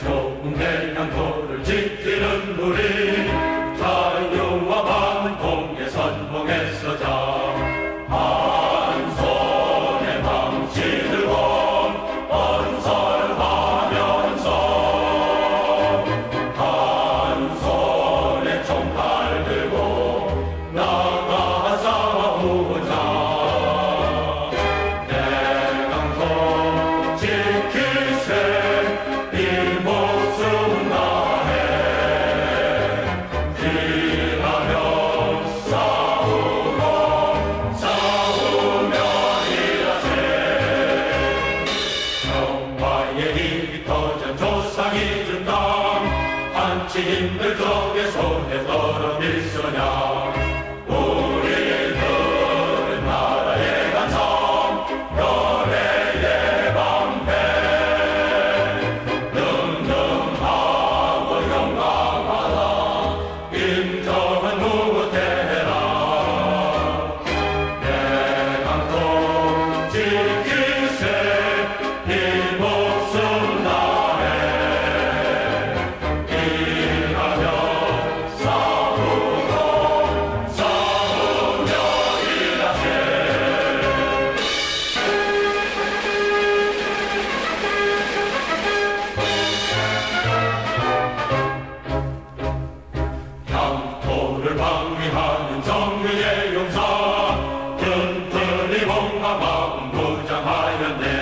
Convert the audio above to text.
좋은데 예의 터전 조상이 준다. 한치 힘을 줘 Amen.